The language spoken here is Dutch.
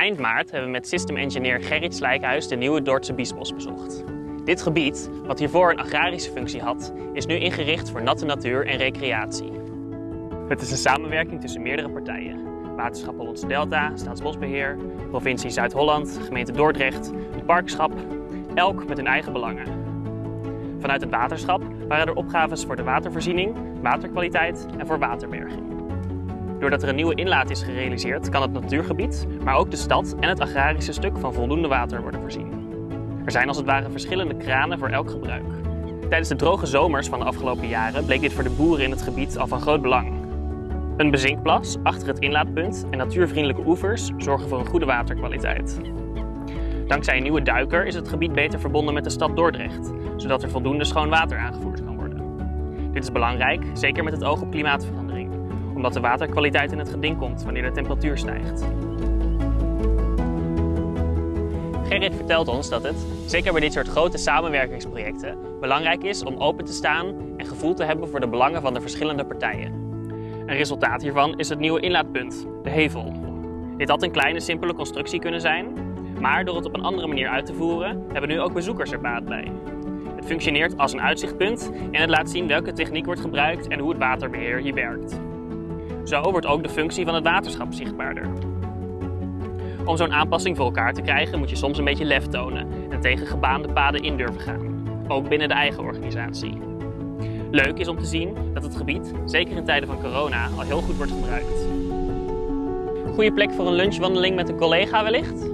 Eind maart hebben we met system engineer Gerrit Slijkhuis de nieuwe Dordtse Biesbos bezocht. Dit gebied, wat hiervoor een agrarische functie had, is nu ingericht voor natte natuur en recreatie. Het is een samenwerking tussen meerdere partijen. Waterschap Hollandse Delta, Staatsbosbeheer, provincie Zuid-Holland, gemeente Dordrecht, het parkschap, elk met hun eigen belangen. Vanuit het waterschap waren er opgaves voor de watervoorziening, waterkwaliteit en voor waterberging. Doordat er een nieuwe inlaat is gerealiseerd, kan het natuurgebied, maar ook de stad en het agrarische stuk van voldoende water worden voorzien. Er zijn als het ware verschillende kranen voor elk gebruik. Tijdens de droge zomers van de afgelopen jaren bleek dit voor de boeren in het gebied al van groot belang. Een bezinkplas achter het inlaatpunt en natuurvriendelijke oevers zorgen voor een goede waterkwaliteit. Dankzij een nieuwe duiker is het gebied beter verbonden met de stad Dordrecht, zodat er voldoende schoon water aangevoerd kan worden. Dit is belangrijk, zeker met het oog op klimaatverandering, omdat de waterkwaliteit in het geding komt wanneer de temperatuur stijgt. Gerrit vertelt ons dat het, zeker bij dit soort grote samenwerkingsprojecten, belangrijk is om open te staan en gevoel te hebben voor de belangen van de verschillende partijen. Een resultaat hiervan is het nieuwe inlaatpunt, de Hevel. Dit had een kleine, simpele constructie kunnen zijn, maar door het op een andere manier uit te voeren, hebben nu ook bezoekers er baat bij. Het functioneert als een uitzichtpunt en het laat zien welke techniek wordt gebruikt en hoe het waterbeheer hier werkt. Zo wordt ook de functie van het waterschap zichtbaarder. Om zo'n aanpassing voor elkaar te krijgen moet je soms een beetje lef tonen en tegen gebaande paden in durven gaan, ook binnen de eigen organisatie. Leuk is om te zien dat het gebied, zeker in tijden van corona, al heel goed wordt gebruikt. Goede plek voor een lunchwandeling met een collega wellicht?